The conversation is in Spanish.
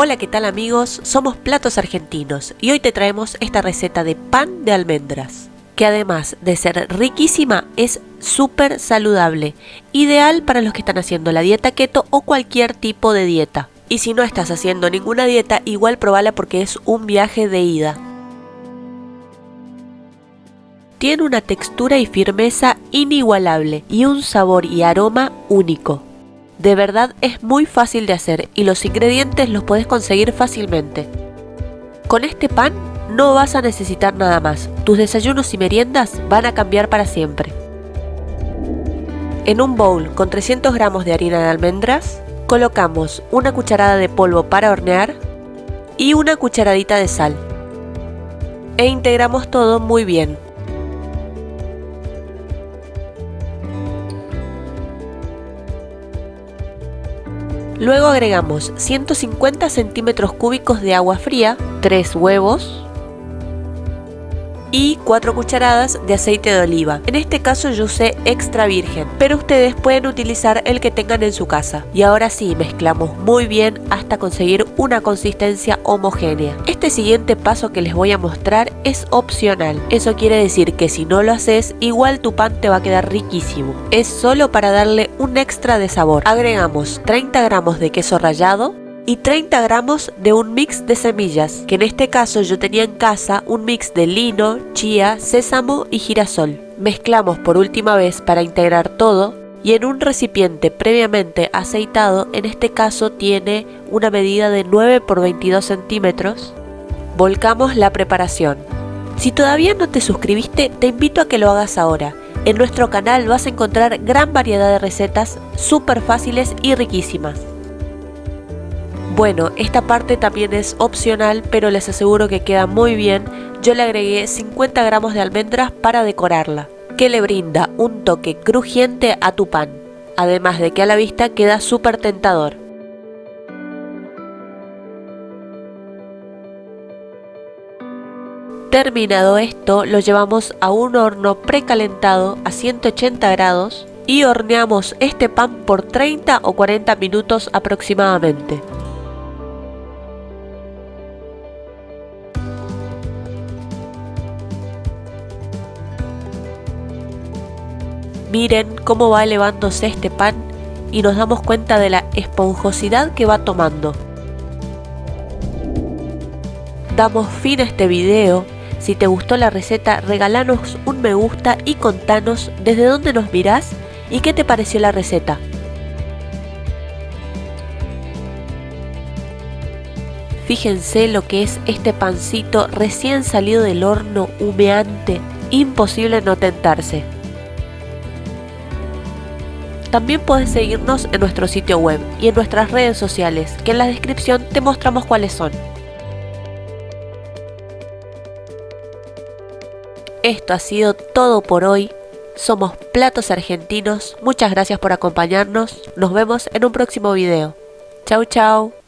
Hola, ¿qué tal amigos? Somos Platos Argentinos y hoy te traemos esta receta de pan de almendras, que además de ser riquísima es súper saludable, ideal para los que están haciendo la dieta keto o cualquier tipo de dieta. Y si no estás haciendo ninguna dieta, igual probala porque es un viaje de ida. Tiene una textura y firmeza inigualable y un sabor y aroma único. De verdad es muy fácil de hacer y los ingredientes los puedes conseguir fácilmente. Con este pan no vas a necesitar nada más, tus desayunos y meriendas van a cambiar para siempre. En un bowl con 300 gramos de harina de almendras, colocamos una cucharada de polvo para hornear y una cucharadita de sal. E integramos todo muy bien. Luego agregamos 150 centímetros cúbicos de agua fría, 3 huevos, y 4 cucharadas de aceite de oliva. En este caso yo usé extra virgen, pero ustedes pueden utilizar el que tengan en su casa. Y ahora sí, mezclamos muy bien hasta conseguir una consistencia homogénea. Este siguiente paso que les voy a mostrar es opcional. Eso quiere decir que si no lo haces, igual tu pan te va a quedar riquísimo. Es solo para darle un extra de sabor. Agregamos 30 gramos de queso rallado, y 30 gramos de un mix de semillas, que en este caso yo tenía en casa un mix de lino, chía, sésamo y girasol. Mezclamos por última vez para integrar todo y en un recipiente previamente aceitado, en este caso tiene una medida de 9 por 22 centímetros, volcamos la preparación. Si todavía no te suscribiste, te invito a que lo hagas ahora. En nuestro canal vas a encontrar gran variedad de recetas súper fáciles y riquísimas. Bueno, esta parte también es opcional, pero les aseguro que queda muy bien. Yo le agregué 50 gramos de almendras para decorarla, que le brinda un toque crujiente a tu pan, además de que a la vista queda súper tentador. Terminado esto, lo llevamos a un horno precalentado a 180 grados y horneamos este pan por 30 o 40 minutos aproximadamente. Miren cómo va elevándose este pan y nos damos cuenta de la esponjosidad que va tomando. Damos fin a este video. Si te gustó la receta, regalanos un me gusta y contanos desde dónde nos mirás y qué te pareció la receta. Fíjense lo que es este pancito recién salido del horno humeante, imposible no tentarse. También puedes seguirnos en nuestro sitio web y en nuestras redes sociales, que en la descripción te mostramos cuáles son. Esto ha sido todo por hoy. Somos Platos Argentinos. Muchas gracias por acompañarnos. Nos vemos en un próximo video. Chau chau.